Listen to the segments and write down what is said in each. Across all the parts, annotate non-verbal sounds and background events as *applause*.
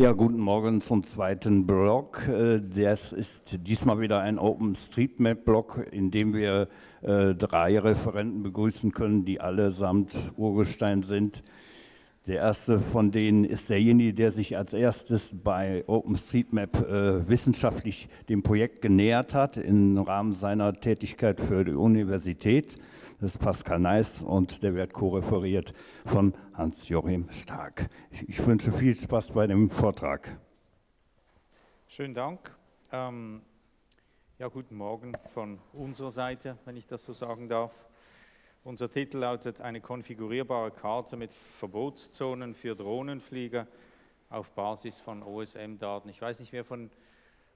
Ja, guten Morgen zum zweiten Blog. Äh, das ist diesmal wieder ein OpenStreetMap-Blog, in dem wir äh, drei Referenten begrüßen können, die allesamt Urgestein sind. Der erste von denen ist derjenige, der sich als erstes bei OpenStreetMap äh, wissenschaftlich dem Projekt genähert hat im Rahmen seiner Tätigkeit für die Universität. Das ist Pascal Neis und der wird co-referiert von Hans-Joachim Stark. Ich, ich, wünsche viel Spaß bei dem Vortrag. Schönen Dank. Ähm, ja, guten Morgen von unserer Seite, wenn ich das so sagen darf. Unser Titel lautet Eine konfigurierbare Karte mit Verbotszonen für Drohnenflieger auf Basis von OSM-Daten. Ich weiß nicht, wer von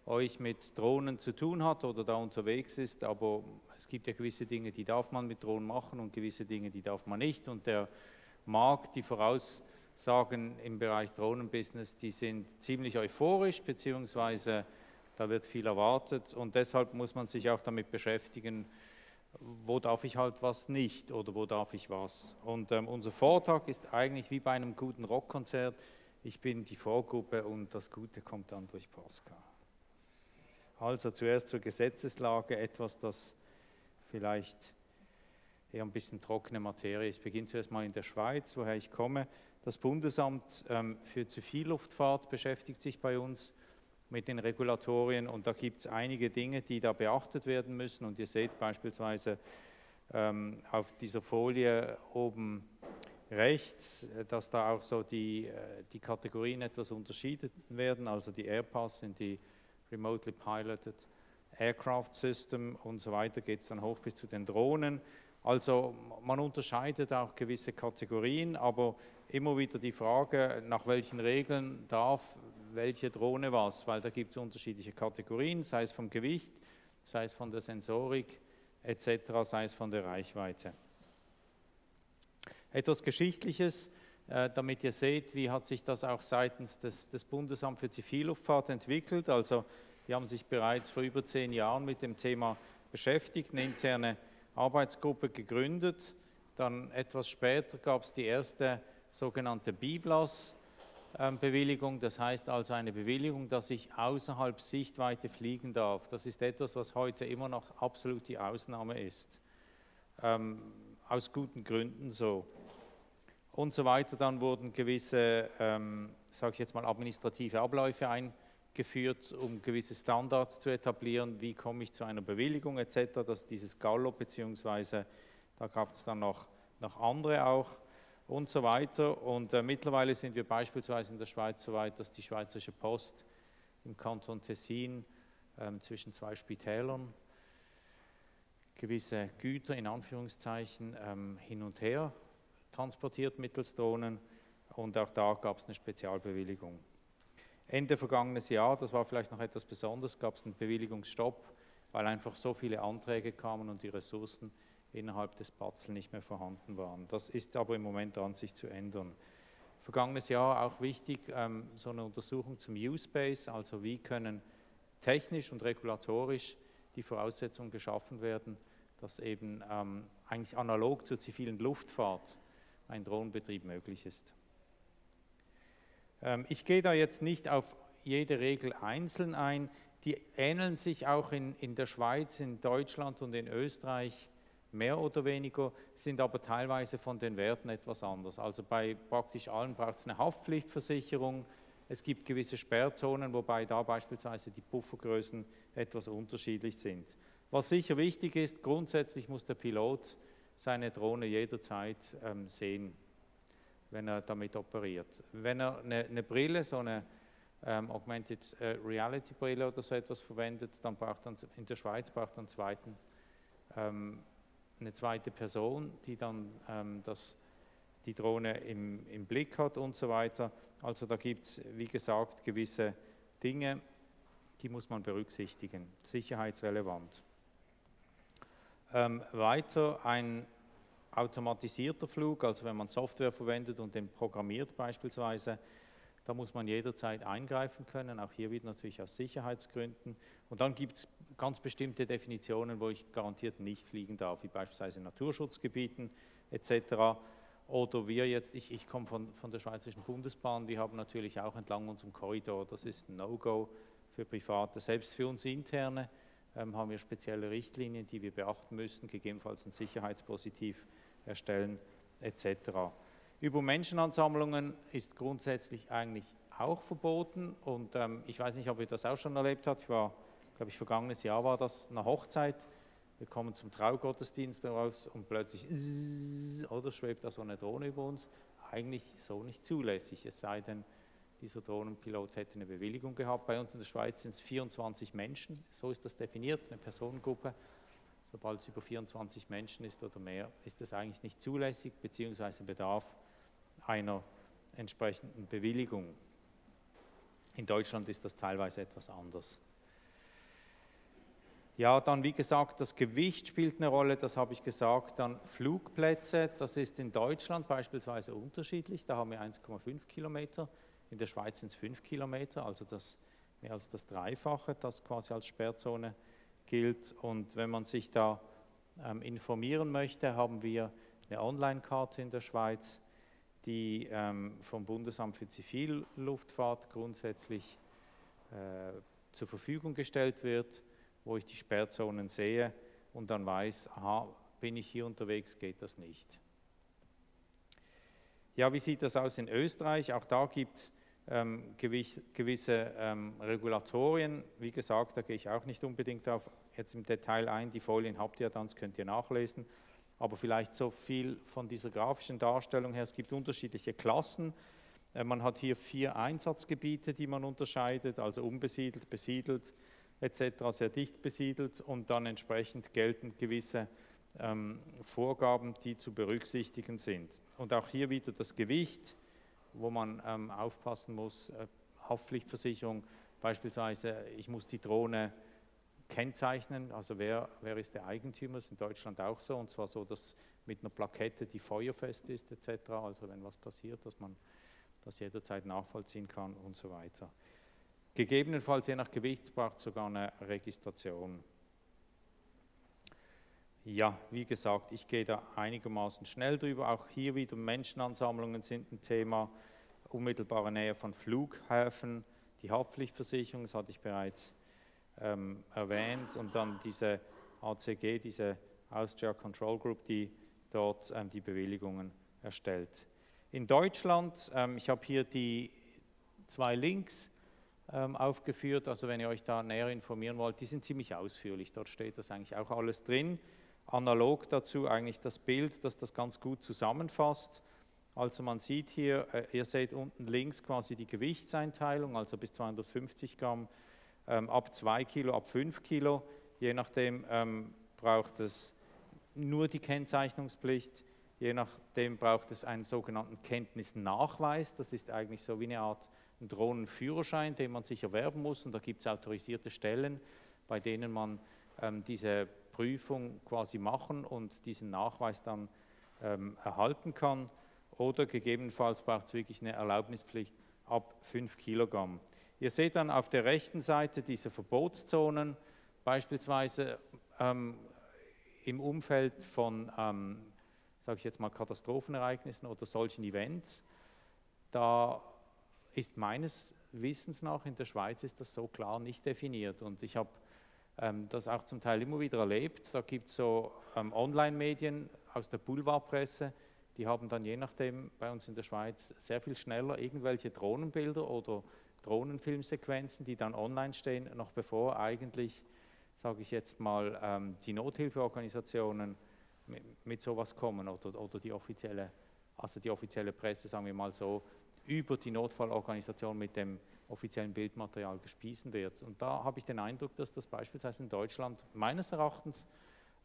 euch mit Drohnen zu tun hat oder da unterwegs ist, aber es gibt ja gewisse Dinge, die darf man mit Drohnen machen und gewisse Dinge, die darf man nicht. Und der Markt, die Voraussagen im Bereich Drohnenbusiness, die sind ziemlich euphorisch, beziehungsweise da wird viel erwartet und deshalb muss man sich auch damit beschäftigen, wo darf ich halt was nicht oder wo darf ich was. Und ähm, unser Vortrag ist eigentlich wie bei einem guten Rockkonzert. Ich bin die Vorgruppe und das Gute kommt dann durch Pascal. Also zuerst zur Gesetzeslage, etwas, das vielleicht eher ein bisschen trockene Materie ist. Ich beginne zuerst mal in der Schweiz, woher ich komme. Das Bundesamt ähm, für Zivilluftfahrt beschäftigt sich bei uns mit den Regulatorien und da gibt es einige Dinge, die da beachtet werden müssen und ihr seht beispielsweise ähm, auf dieser Folie oben rechts, äh, dass da auch so die, äh, die Kategorien etwas unterschieden werden, also die Airpass sind die Remotely Piloted Aircraft System und so weiter geht es dann hoch bis zu den Drohnen. Also man unterscheidet auch gewisse Kategorien, aber immer wieder die Frage, nach welchen Regeln darf welche Drohne was, weil da gibt es unterschiedliche Kategorien, sei es vom Gewicht, sei es von der Sensorik etc., sei es von der Reichweite. Etwas Geschichtliches, damit ihr seht, wie hat sich das auch seitens des, des Bundesamt für Zivilluftfahrt entwickelt. Also die haben sich bereits vor über zehn Jahren mit dem Thema beschäftigt, eine interne Arbeitsgruppe gegründet. Dann etwas später gab es die erste sogenannte BIBLAS-Bewilligung, das heißt also eine Bewilligung, dass ich außerhalb Sichtweite fliegen darf. Das ist etwas, was heute immer noch absolut die Ausnahme ist. Ähm, aus guten Gründen so und so weiter. Dann wurden gewisse, ähm, sage ich jetzt mal, administrative Abläufe eingeführt, um gewisse Standards zu etablieren. Wie komme ich zu einer Bewilligung etc. Das ist dieses Gallo, beziehungsweise da gab es dann noch, noch andere auch und so weiter. Und äh, mittlerweile sind wir beispielsweise in der Schweiz so weit, dass die Schweizerische Post im Kanton Tessin ähm, zwischen zwei Spitälern gewisse Güter in Anführungszeichen ähm, hin und her transportiert mittels Drohnen und auch da gab es eine Spezialbewilligung. Ende vergangenes Jahr, das war vielleicht noch etwas Besonderes, gab es einen Bewilligungsstopp, weil einfach so viele Anträge kamen und die Ressourcen innerhalb des Batzel nicht mehr vorhanden waren. Das ist aber im Moment dran, sich zu ändern. Vergangenes Jahr auch wichtig, ähm, so eine Untersuchung zum Use-Base, also wie können technisch und regulatorisch die Voraussetzungen geschaffen werden, dass eben ähm, eigentlich analog zur zivilen Luftfahrt ein Drohnenbetrieb möglich ist. Ähm, ich gehe da jetzt nicht auf jede Regel einzeln ein, die ähneln sich auch in, in der Schweiz, in Deutschland und in Österreich mehr oder weniger, sind aber teilweise von den Werten etwas anders. Also bei praktisch allen braucht es eine Haftpflichtversicherung, es gibt gewisse Sperrzonen, wobei da beispielsweise die Puffergrößen etwas unterschiedlich sind. Was sicher wichtig ist, grundsätzlich muss der Pilot seine Drohne jederzeit ähm, sehen, wenn er damit operiert. Wenn er eine, eine Brille, so eine ähm, Augmented äh, Reality Brille oder so etwas verwendet, dann braucht er in der Schweiz braucht er zweiten, ähm, eine zweite Person, die dann ähm, das, die Drohne im, im Blick hat und so weiter. Also da gibt es, wie gesagt, gewisse Dinge, die muss man berücksichtigen, sicherheitsrelevant. Ähm, weiter ein automatisierter Flug, also wenn man Software verwendet und den programmiert beispielsweise, da muss man jederzeit eingreifen können, auch hier wieder natürlich aus Sicherheitsgründen. Und dann gibt es ganz bestimmte Definitionen, wo ich garantiert nicht fliegen darf, wie beispielsweise Naturschutzgebieten etc. Oder wir jetzt, ich, ich komme von, von der Schweizerischen Bundesbahn, wir haben natürlich auch entlang unserem Korridor, das ist ein No-Go für Private. Selbst für uns interne haben wir spezielle Richtlinien, die wir beachten müssen, gegebenenfalls ein Sicherheitspositiv erstellen etc. Über Menschenansammlungen ist grundsätzlich eigentlich auch verboten und ähm, ich weiß nicht, ob ihr das auch schon erlebt habt. Ich war, glaube ich, vergangenes Jahr war das eine Hochzeit wir kommen zum Traugottesdienst raus und plötzlich oder schwebt da so eine Drohne über uns. Eigentlich so nicht zulässig, es sei denn, dieser Drohnenpilot hätte eine Bewilligung gehabt. Bei uns in der Schweiz sind es 24 Menschen, so ist das definiert, eine Personengruppe. Sobald es über 24 Menschen ist oder mehr, ist das eigentlich nicht zulässig, beziehungsweise bedarf einer entsprechenden Bewilligung. In Deutschland ist das teilweise etwas anders. Ja, dann wie gesagt, das Gewicht spielt eine Rolle, das habe ich gesagt. Dann Flugplätze, das ist in Deutschland beispielsweise unterschiedlich. Da haben wir 1,5 Kilometer, in der Schweiz sind es 5 Kilometer, also das mehr als das Dreifache, das quasi als Sperrzone gilt. Und wenn man sich da ähm, informieren möchte, haben wir eine Online-Karte in der Schweiz, die ähm, vom Bundesamt für Zivilluftfahrt grundsätzlich äh, zur Verfügung gestellt wird wo ich die Sperrzonen sehe und dann weiß, aha, bin ich hier unterwegs, geht das nicht. Ja, wie sieht das aus in Österreich? Auch da gibt es ähm, gewisse ähm, Regulatorien. Wie gesagt, da gehe ich auch nicht unbedingt auf jetzt im Detail ein. Die Folien habt ihr dann, das könnt ihr nachlesen. Aber vielleicht so viel von dieser grafischen Darstellung her. Es gibt unterschiedliche Klassen. Äh, man hat hier vier Einsatzgebiete, die man unterscheidet, also unbesiedelt, besiedelt, etc. sehr dicht besiedelt und dann entsprechend gelten gewisse ähm, Vorgaben, die zu berücksichtigen sind. Und auch hier wieder das Gewicht, wo man ähm, aufpassen muss, äh, Haftpflichtversicherung, beispielsweise, ich muss die Drohne kennzeichnen, also wer, wer ist der Eigentümer, ist in Deutschland auch so, und zwar so, dass mit einer Plakette, die feuerfest ist, etc., also wenn was passiert, dass man das jederzeit nachvollziehen kann und so weiter. Gegebenenfalls je nach Gewicht braucht es sogar eine Registration. Ja, wie gesagt, ich gehe da einigermaßen schnell drüber. Auch hier wieder Menschenansammlungen sind ein Thema. Unmittelbare Nähe von Flughäfen, die Haftpflichtversicherung, das hatte ich bereits ähm, erwähnt. Und dann diese ACG, diese Austria Control Group, die dort ähm, die Bewilligungen erstellt. In Deutschland, ähm, ich habe hier die zwei Links, ähm, aufgeführt. Also wenn ihr euch da näher informieren wollt, die sind ziemlich ausführlich. Dort steht das eigentlich auch alles drin. Analog dazu eigentlich das Bild, das das ganz gut zusammenfasst. Also man sieht hier, äh, ihr seht unten links quasi die Gewichtseinteilung, also bis 250 Gramm, ähm, ab 2 Kilo, ab 5 Kilo. Je nachdem ähm, braucht es nur die Kennzeichnungspflicht, je nachdem braucht es einen sogenannten Kenntnisnachweis. Das ist eigentlich so wie eine Art Drohnenführerschein, den man sich erwerben muss. Und da gibt es autorisierte Stellen, bei denen man ähm, diese Prüfung quasi machen und diesen Nachweis dann ähm, erhalten kann. Oder gegebenenfalls braucht es wirklich eine Erlaubnispflicht ab 5 Kilogramm. Ihr seht dann auf der rechten Seite diese Verbotszonen, beispielsweise ähm, im Umfeld von, ähm, sage ich jetzt mal, Katastrophenereignissen oder solchen Events. Da ist meines Wissens nach in der Schweiz ist das so klar nicht definiert. Und ich habe das auch zum Teil immer wieder erlebt. Da gibt es so ähm, Online-Medien aus der Boulevardpresse, die haben dann je nachdem bei uns in der Schweiz sehr viel schneller irgendwelche Drohnenbilder oder Drohnenfilmsequenzen, die dann online stehen, noch bevor eigentlich, sage ich jetzt mal, ähm, die Nothilfeorganisationen mit, mit sowas kommen oder, oder die offizielle, also die offizielle Presse, sagen wir mal so, über die Notfallorganisation mit dem offiziellen Bildmaterial gespiesen wird. Und da habe ich den Eindruck, dass das beispielsweise in Deutschland meines Erachtens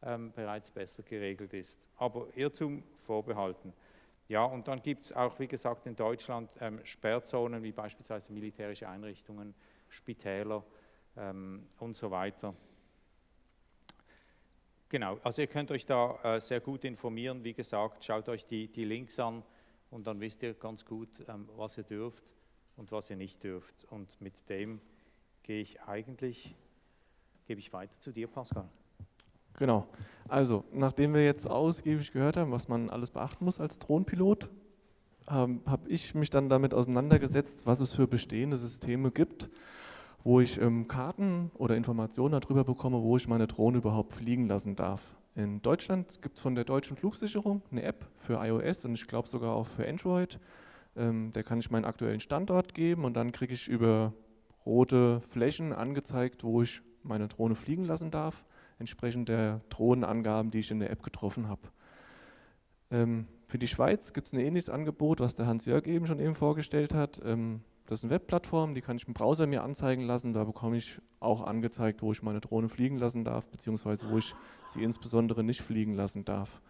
ähm, bereits besser geregelt ist. Aber Irrtum vorbehalten. Ja, und dann gibt es auch, wie gesagt, in Deutschland ähm, Sperrzonen wie beispielsweise militärische Einrichtungen, Spitäler ähm, und so weiter. Genau, also ihr könnt euch da äh, sehr gut informieren. Wie gesagt, schaut euch die, die Links an und dann wisst ihr ganz gut, ähm, was ihr dürft und was ihr nicht dürft. Und mit dem gehe ich eigentlich, gebe ich weiter zu dir, Pascal. Genau. Also, nachdem wir jetzt ausgiebig gehört haben, was man alles beachten muss als Drohnenpilot, ähm, habe ich mich dann damit auseinandergesetzt, was es für bestehende Systeme gibt, wo ich ähm, Karten oder Informationen darüber bekomme, wo ich meine Drohne überhaupt fliegen lassen darf. In Deutschland gibt es von der deutschen Flugsicherung eine App für iOS und ich glaube sogar auch für Android. Ähm, da kann ich meinen aktuellen Standort geben und dann kriege ich über rote Flächen angezeigt, wo ich meine Drohne fliegen lassen darf, entsprechend der Drohnenangaben, die ich in der App getroffen habe. Ähm, für die Schweiz gibt es ein ähnliches Angebot, was der Hans-Jörg eben schon eben vorgestellt hat. Ähm, das ist eine Webplattform, die kann ich im Browser mir anzeigen lassen. Da bekomme ich auch angezeigt, wo ich meine Drohne fliegen lassen darf, beziehungsweise wo ich sie insbesondere nicht fliegen lassen darf.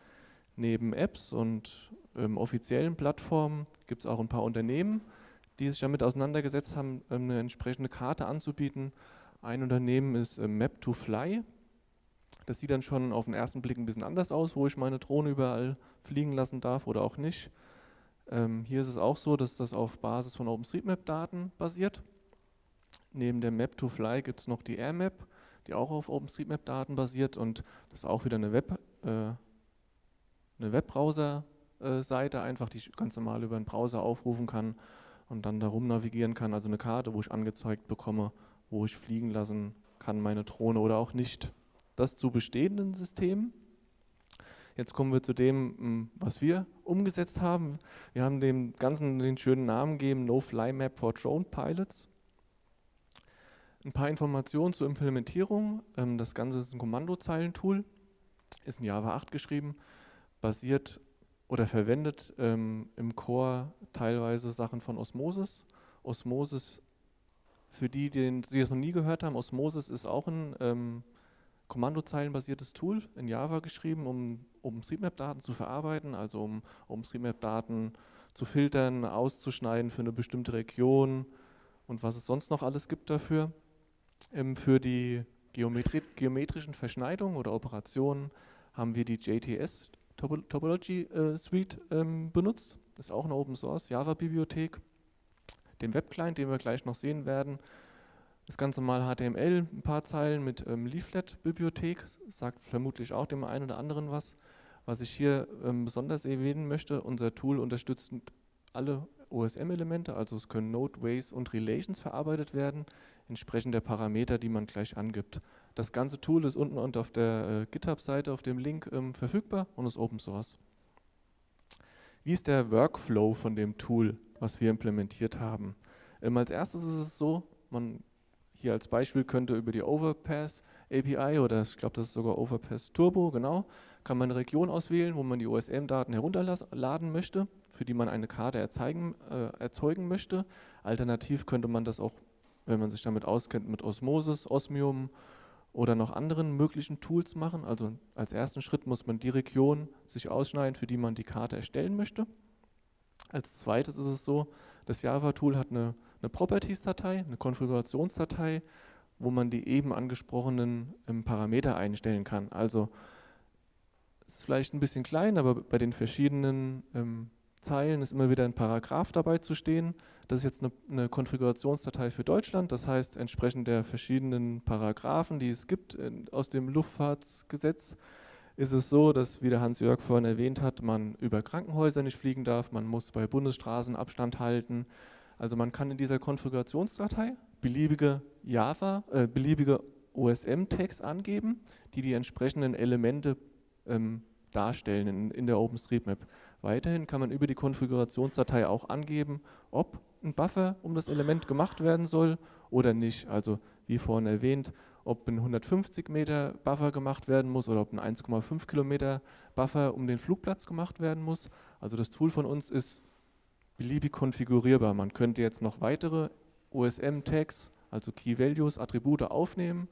Neben Apps und ähm, offiziellen Plattformen gibt es auch ein paar Unternehmen, die sich damit auseinandergesetzt haben, ähm, eine entsprechende Karte anzubieten. Ein Unternehmen ist äh, Map2Fly. Das sieht dann schon auf den ersten Blick ein bisschen anders aus, wo ich meine Drohne überall fliegen lassen darf oder auch nicht. Ähm, hier ist es auch so, dass das auf Basis von OpenStreetMap-Daten basiert. Neben der Map2Fly gibt es noch die AirMap, die auch auf OpenStreetMap-Daten basiert und das ist auch wieder eine, Web, äh, eine Webbrowser-Seite, einfach die ich ganz normal über einen Browser aufrufen kann und dann darum navigieren kann, also eine Karte, wo ich angezeigt bekomme, wo ich fliegen lassen kann, meine Drohne oder auch nicht. Das zu bestehenden Systemen. Jetzt kommen wir zu dem, hm, was wir umgesetzt haben. Wir haben dem Ganzen den schönen Namen gegeben, No Fly Map for Drone Pilots. Ein paar Informationen zur Implementierung. Ähm, das Ganze ist ein Kommandozeilentool, ist in Java 8 geschrieben, basiert oder verwendet ähm, im Core teilweise Sachen von Osmosis. Osmosis, für die, die, die das noch nie gehört haben, Osmosis ist auch ein ähm, kommandozeilenbasiertes Tool in Java geschrieben, um, um OpenStreetMap-Daten zu verarbeiten, also um OpenStreetMap-Daten zu filtern, auszuschneiden für eine bestimmte Region und was es sonst noch alles gibt dafür. Ähm, für die Geometri geometrischen Verschneidungen oder Operationen haben wir die JTS Topology äh, Suite ähm, benutzt. Ist auch eine Open Source Java Bibliothek. Den Webclient, den wir gleich noch sehen werden. Das ganze mal HTML, ein paar Zeilen mit ähm, Leaflet-Bibliothek, sagt vermutlich auch dem einen oder anderen was. Was ich hier ähm, besonders erwähnen möchte, unser Tool unterstützt alle OSM-Elemente, also es können Node, Ways und Relations verarbeitet werden, entsprechend der Parameter, die man gleich angibt. Das ganze Tool ist unten und auf der äh, GitHub-Seite auf dem Link ähm, verfügbar und ist Open Source. Wie ist der Workflow von dem Tool, was wir implementiert haben? Ähm, als erstes ist es so, man hier als Beispiel könnte über die Overpass API oder ich glaube, das ist sogar Overpass Turbo, genau, kann man eine Region auswählen, wo man die OSM-Daten herunterladen möchte, für die man eine Karte erzeugen, äh, erzeugen möchte. Alternativ könnte man das auch, wenn man sich damit auskennt, mit Osmosis, Osmium oder noch anderen möglichen Tools machen. Also als ersten Schritt muss man die Region sich ausschneiden, für die man die Karte erstellen möchte. Als zweites ist es so, das Java-Tool hat eine, eine Properties-Datei, eine Konfigurationsdatei, wo man die eben angesprochenen ähm, Parameter einstellen kann. Also ist vielleicht ein bisschen klein, aber bei den verschiedenen ähm, Zeilen ist immer wieder ein Paragraph dabei zu stehen. Das ist jetzt eine, eine, Konfigurationsdatei für Deutschland, das heißt entsprechend der verschiedenen Paragraphen, die es gibt in, aus dem Luftfahrtsgesetz, ist es so, dass, wie der Hans-Jörg vorhin erwähnt hat, man über Krankenhäuser nicht fliegen darf, man muss bei Bundesstraßen Abstand halten. Also man kann in dieser Konfigurationsdatei beliebige Java, äh, beliebige OSM-Tags angeben, die die entsprechenden Elemente ähm, darstellen in, in der OpenStreetMap. Weiterhin kann man über die Konfigurationsdatei auch angeben, ob ein Buffer um das Element gemacht werden soll oder nicht. Also wie vorhin erwähnt, ob ein 150 Meter Buffer gemacht werden muss oder ob ein 1,5 Kilometer Buffer um den Flugplatz gemacht werden muss. Also das Tool von uns ist beliebig konfigurierbar. Man könnte jetzt noch weitere OSM-Tags, also Key Values, Attribute aufnehmen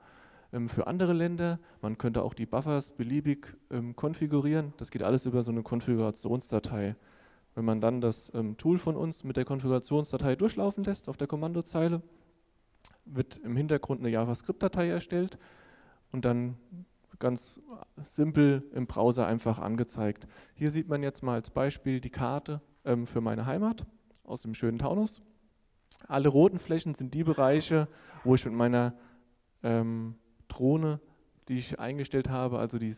für andere Länder. Man könnte auch die Buffers beliebig ähm, konfigurieren. Das geht alles über so eine Konfigurationsdatei. Wenn man dann das ähm, Tool von uns mit der Konfigurationsdatei durchlaufen lässt auf der Kommandozeile, wird im Hintergrund eine JavaScript-Datei erstellt und dann ganz simpel im Browser einfach angezeigt. Hier sieht man jetzt mal als Beispiel die Karte ähm, für meine Heimat aus dem schönen Taunus. Alle roten Flächen sind die Bereiche, wo ich mit meiner ähm, Drohne die ich eingestellt habe. Also die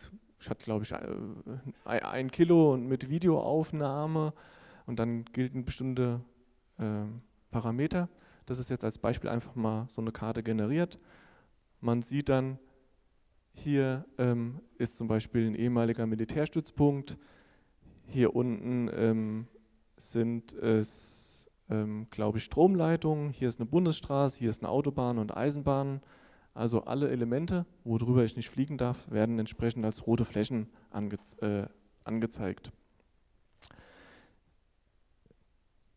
hatte glaube ich ein Kilo und mit Videoaufnahme und dann gelten bestimmte äh, Parameter. Das ist jetzt als Beispiel einfach mal so eine Karte generiert. Man sieht dann, hier ähm, ist zum Beispiel ein ehemaliger Militärstützpunkt. Hier unten ähm, sind es, ähm, glaube ich, Stromleitungen. Hier ist eine Bundesstraße, hier ist eine Autobahn und Eisenbahn. Also alle Elemente, worüber ich nicht fliegen darf, werden entsprechend als rote Flächen ange äh, angezeigt.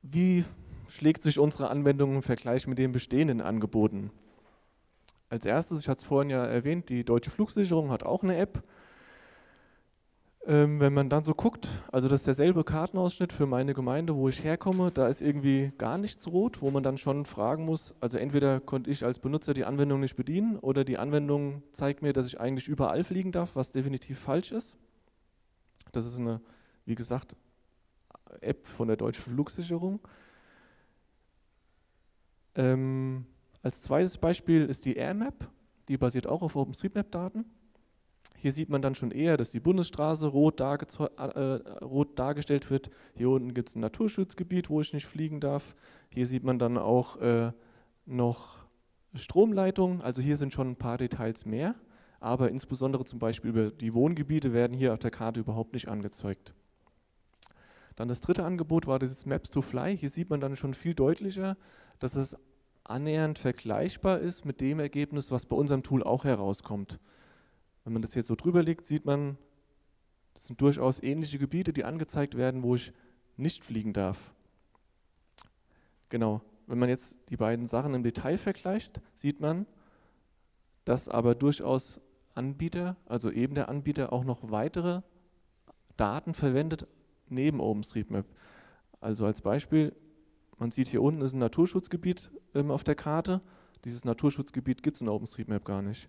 Wie schlägt sich unsere Anwendung im Vergleich mit den bestehenden Angeboten? Als erstes, ich hatte es vorhin ja erwähnt, die Deutsche Flugsicherung hat auch eine App. Ähm, wenn man dann so guckt, also das ist derselbe Kartenausschnitt für meine Gemeinde, wo ich herkomme, da ist irgendwie gar nichts rot, wo man dann schon fragen muss, also entweder konnte ich als Benutzer die Anwendung nicht bedienen oder die Anwendung zeigt mir, dass ich eigentlich überall fliegen darf, was definitiv falsch ist. Das ist eine, wie gesagt, App von der Deutschen Flugsicherung. Ähm, als zweites Beispiel ist die AirMap, die basiert auch auf OpenStreetMap-Daten. Hier sieht man dann schon eher, dass die Bundesstraße rot, darge äh, rot dargestellt wird. Hier unten gibt es ein Naturschutzgebiet, wo ich nicht fliegen darf. Hier sieht man dann auch äh, noch Stromleitungen. Also hier sind schon ein paar Details mehr. Aber insbesondere zum Beispiel über die Wohngebiete werden hier auf der Karte überhaupt nicht angezeigt. Dann das dritte Angebot war dieses Maps to Fly. Hier sieht man dann schon viel deutlicher, dass es annähernd vergleichbar ist mit dem Ergebnis, was bei unserem Tool auch herauskommt. Wenn man das jetzt so drüber legt, sieht man, das sind durchaus ähnliche Gebiete, die angezeigt werden, wo ich nicht fliegen darf. Genau, wenn man jetzt die beiden Sachen im Detail vergleicht, sieht man, dass aber durchaus Anbieter, also eben der Anbieter, auch noch weitere Daten verwendet neben OpenStreetMap. Also als Beispiel, man sieht hier unten ist ein Naturschutzgebiet ähm, auf der Karte. Dieses Naturschutzgebiet gibt es in OpenStreetMap gar nicht.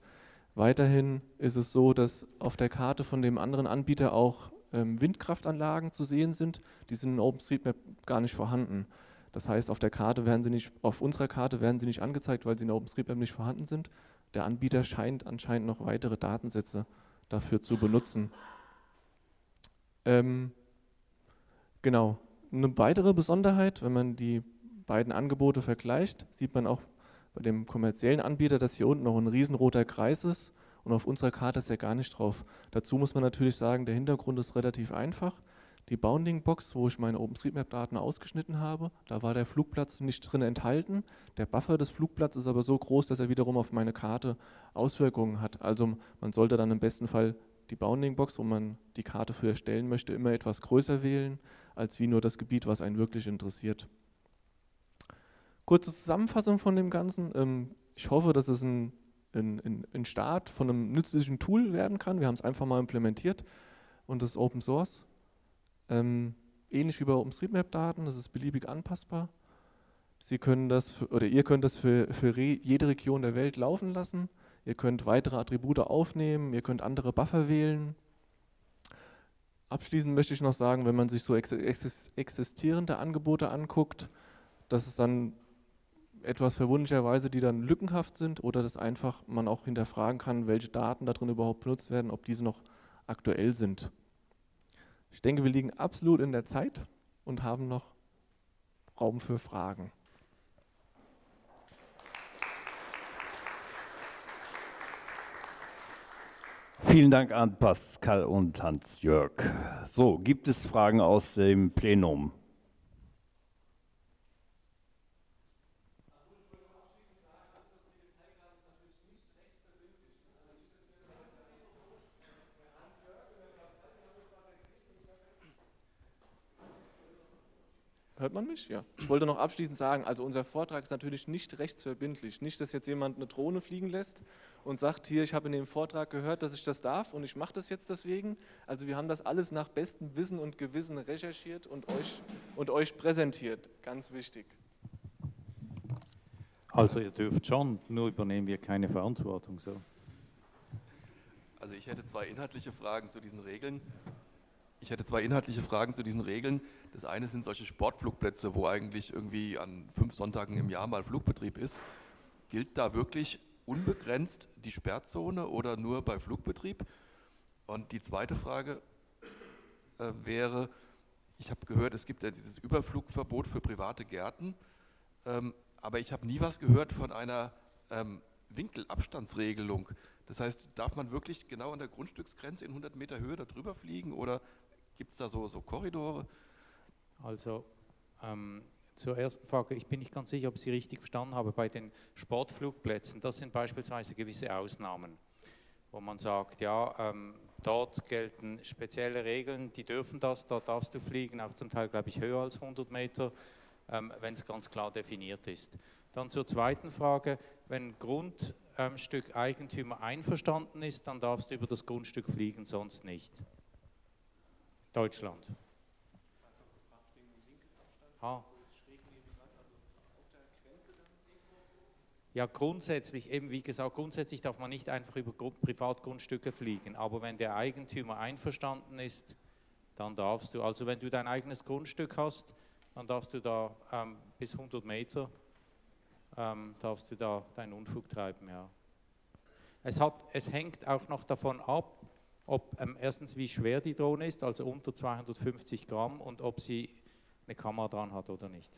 Weiterhin ist es so, dass auf der Karte von dem anderen Anbieter auch ähm, Windkraftanlagen zu sehen sind. Die sind in OpenStreetMap gar nicht vorhanden. Das heißt, auf der Karte werden sie nicht, auf unserer Karte werden sie nicht angezeigt, weil sie in OpenStreetMap nicht vorhanden sind. Der Anbieter scheint anscheinend noch weitere Datensätze dafür zu benutzen. Ähm, genau. Eine weitere Besonderheit, wenn man die beiden Angebote vergleicht, sieht man auch bei dem kommerziellen Anbieter, dass hier unten noch ein riesenroter Kreis ist und auf unserer Karte ist er gar nicht drauf. Dazu muss man natürlich sagen, der Hintergrund ist relativ einfach. Die Bounding-Box, wo ich meine OpenStreetMap-Daten ausgeschnitten habe, da war der Flugplatz nicht drin enthalten. Der Buffer des Flugplatzes ist aber so groß, dass er wiederum auf meine Karte Auswirkungen hat. Also man sollte dann im besten Fall die Bounding-Box, wo man die Karte für erstellen möchte, immer etwas größer wählen, als wie nur das Gebiet, was einen wirklich interessiert. Kurze Zusammenfassung von dem Ganzen. Ähm, ich hoffe, dass es ein, ein, ein Start von einem nützlichen Tool werden kann. Wir haben es einfach mal implementiert und das ist Open Source. Ähm, ähnlich wie bei OpenStreetMap-Daten, das ist beliebig anpassbar. Sie können das für, oder ihr könnt das für, für jede Region der Welt laufen lassen. Ihr könnt weitere Attribute aufnehmen, ihr könnt andere Buffer wählen. Abschließend möchte ich noch sagen, wenn man sich so existierende Angebote anguckt, dass es dann etwas verwunderlicherweise, die dann lückenhaft sind oder dass einfach man auch hinterfragen kann, welche Daten darin überhaupt benutzt werden, ob diese noch aktuell sind. Ich denke, wir liegen absolut in der Zeit und haben noch Raum für Fragen. Vielen Dank an Pascal und Hans-Jörg. So, gibt es Fragen aus dem Plenum? Hört man mich? Ja. Ich wollte noch abschließend sagen, also unser Vortrag ist natürlich nicht rechtsverbindlich. Nicht, dass jetzt jemand eine Drohne fliegen lässt und sagt, hier, ich habe in dem Vortrag gehört, dass ich das darf und ich mache das jetzt deswegen. Also wir haben das alles nach bestem Wissen und Gewissen recherchiert und euch, und euch präsentiert. Ganz wichtig. Also ihr dürft schon, nur übernehmen wir keine Verantwortung. So. Also ich hätte zwei inhaltliche Fragen zu diesen Regeln. Ich hätte zwei inhaltliche Fragen zu diesen Regeln. Das eine sind solche Sportflugplätze, wo eigentlich irgendwie an fünf Sonntagen im Jahr mal Flugbetrieb ist. Gilt da wirklich unbegrenzt die Sperrzone oder nur bei Flugbetrieb? Und die zweite Frage äh, wäre, ich habe gehört, es gibt ja dieses Überflugverbot für private Gärten, ähm, aber ich habe nie was gehört von einer ähm, Winkelabstandsregelung. Das heißt, darf man wirklich genau an der Grundstücksgrenze in 100 Meter Höhe darüber fliegen oder gibt es da so, so Korridore? Also ähm, zur ersten Frage, ich bin nicht ganz sicher, ob ich Sie richtig verstanden habe. Bei den Sportflugplätzen, das sind beispielsweise gewisse Ausnahmen, wo man sagt, ja, ähm, dort gelten spezielle Regeln, die dürfen das, dort darfst du fliegen, auch zum Teil, glaube ich, höher als 100 Meter, ähm, wenn es ganz klar definiert ist. Dann zur zweiten Frage, wenn Grundstückeigentümer einverstanden ist, dann darfst du über das Grundstück fliegen, sonst nicht. Deutschland. Ah. Ja, grundsätzlich, eben wie gesagt, grundsätzlich darf man nicht einfach über Privatgrundstücke fliegen, aber wenn der Eigentümer einverstanden ist, dann darfst du, also wenn du dein eigenes Grundstück hast, dann darfst du da ähm, bis 100 Meter, ähm, darfst du da deinen Unfug treiben, ja. Es, hat, es hängt auch noch davon ab, ob ähm, erstens wie schwer die Drohne ist, also unter 250 Gramm und ob sie eine Kamera dran hat oder nicht.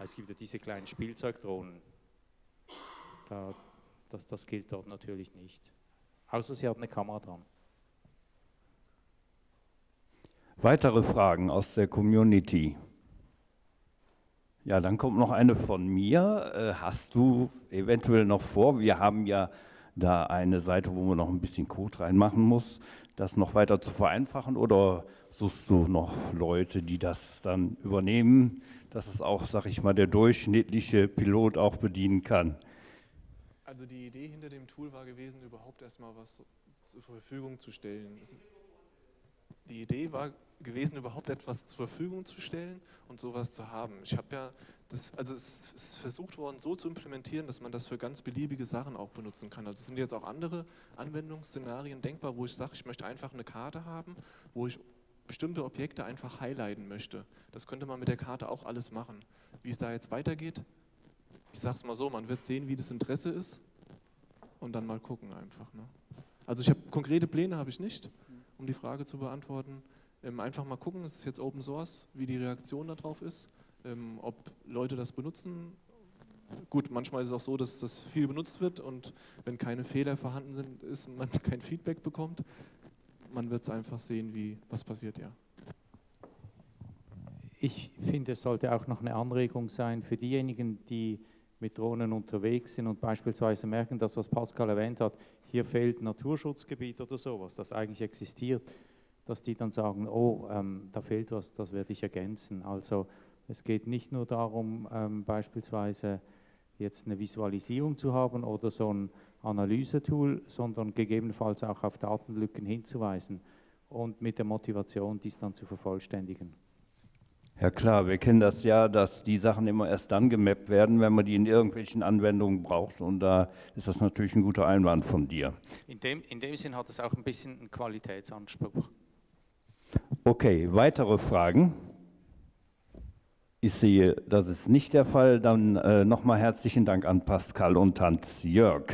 Es gibt ja diese kleinen Spielzeugdrohnen. Da, das, das gilt dort natürlich nicht. Außer sie hat eine Kamera dran. Weitere Fragen aus der Community? Ja, dann kommt noch eine von mir. Äh, hast du eventuell noch vor, wir haben ja da eine Seite, wo man noch ein bisschen Code reinmachen muss, das noch weiter zu vereinfachen oder suchst du noch Leute, die das dann übernehmen? dass es auch, sag ich mal, der durchschnittliche Pilot auch bedienen kann. Also die Idee hinter dem Tool war gewesen, überhaupt erstmal was zur Verfügung zu stellen. Die Idee war gewesen, überhaupt etwas zur Verfügung zu stellen und sowas zu haben. Ich habe ja, das, also es ist versucht worden, so zu implementieren, dass man das für ganz beliebige Sachen auch benutzen kann. Also sind jetzt auch andere Anwendungsszenarien denkbar, wo ich sage, ich möchte einfach eine Karte haben, wo ich bestimmte Objekte einfach highlighten möchte. Das könnte man mit der Karte auch alles machen. Wie es da jetzt weitergeht, ich sage es mal so, man wird sehen, wie das Interesse ist und dann mal gucken einfach. Ne? Also ich habe konkrete Pläne habe ich nicht, um die Frage zu beantworten. Ähm, einfach mal gucken, es ist jetzt Open Source, wie die Reaktion darauf ist, ähm, ob Leute das benutzen. Gut, manchmal ist es auch so, dass das viel benutzt wird und wenn keine Fehler vorhanden sind, ist man *laughs* kein Feedback bekommt man wird es einfach sehen, wie, was passiert, ja. Ich finde, es sollte auch noch eine Anregung sein für diejenigen, die mit Drohnen unterwegs sind und beispielsweise merken, dass was Pascal erwähnt hat, hier fehlt Naturschutzgebiet oder sowas, das eigentlich existiert, dass die dann sagen, oh, ähm, da fehlt was, das werde ich ergänzen. Also es geht nicht nur darum, ähm, beispielsweise jetzt eine Visualisierung zu haben oder so ein Analysetool, sondern gegebenenfalls auch auf Datenlücken hinzuweisen und mit der Motivation, dies dann zu vervollständigen. Ja klar, wir kennen das ja, dass die Sachen immer erst dann gemappt werden, wenn man die in irgendwelchen Anwendungen braucht und da ist das natürlich ein guter Einwand von dir. In dem, in dem Sinn hat es auch ein bisschen einen Qualitätsanspruch. Okay, weitere Fragen? Ich sehe, das ist nicht der Fall. Dann äh, nochmal herzlichen Dank an Pascal und Hans Jörg.